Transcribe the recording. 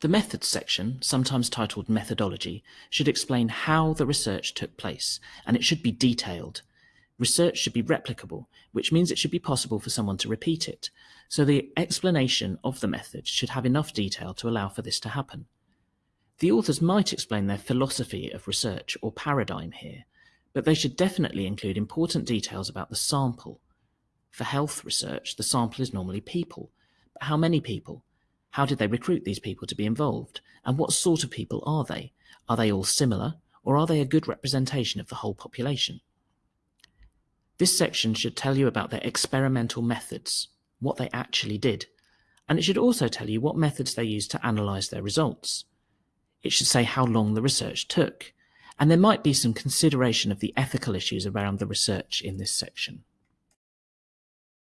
The methods section, sometimes titled methodology, should explain how the research took place, and it should be detailed. Research should be replicable, which means it should be possible for someone to repeat it, so the explanation of the method should have enough detail to allow for this to happen. The authors might explain their philosophy of research or paradigm here, but they should definitely include important details about the sample. For health research, the sample is normally people, but how many people? How did they recruit these people to be involved? And what sort of people are they? Are they all similar, or are they a good representation of the whole population? This section should tell you about their experimental methods, what they actually did, and it should also tell you what methods they used to analyse their results. It should say how long the research took, and there might be some consideration of the ethical issues around the research in this section.